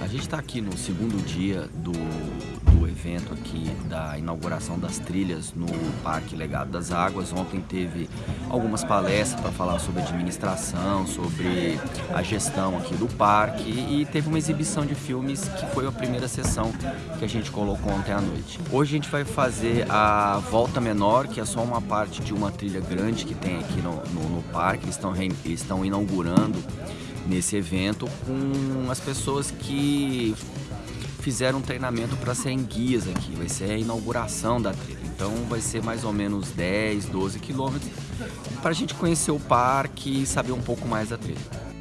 A gente está aqui no segundo dia do, do evento aqui da inauguração das trilhas no Parque Legado das Águas. Ontem teve algumas palestras para falar sobre administração, sobre a gestão aqui do parque e teve uma exibição de filmes que foi a primeira sessão que a gente colocou ontem à noite. Hoje a gente vai fazer a volta menor, que é só uma parte de uma trilha grande que tem aqui no, no, no parque. Eles estão, eles estão inaugurando nesse evento com as pessoas que fizeram um treinamento para serem guias aqui. Vai ser a inauguração da trilha. Então vai ser mais ou menos 10, 12 quilômetros para a gente conhecer o parque e saber um pouco mais da trilha.